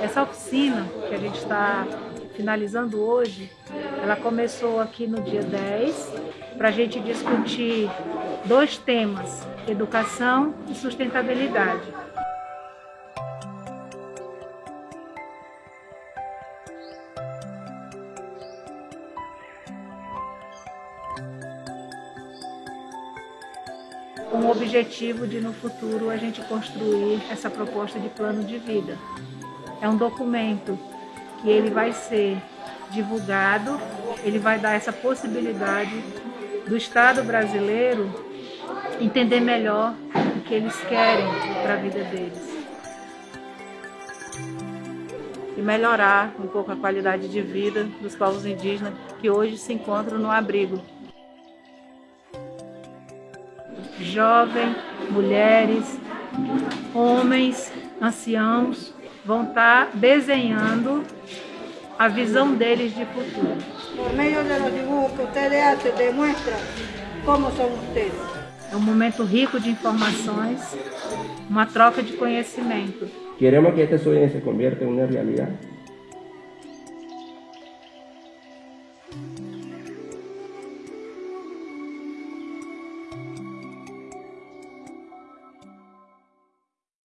Essa oficina que a gente está finalizando hoje, ela começou aqui no dia 10, para a gente discutir dois temas, educação e sustentabilidade. com o objetivo de no futuro a gente construir essa proposta de plano de vida. É um documento que ele vai ser divulgado, ele vai dar essa possibilidade do Estado brasileiro entender melhor o que eles querem para a vida deles. E melhorar um pouco a qualidade de vida dos povos indígenas que hoje se encontram no abrigo jovem, mulheres, homens, anciãos, vão estar desenhando a visão deles de futuro. Por meio dos dibujos que vocês hacen, demuestran como são vocês. É um momento rico de informações, uma troca de conhecimento. Queremos que este sueño se convierta em uma realidade.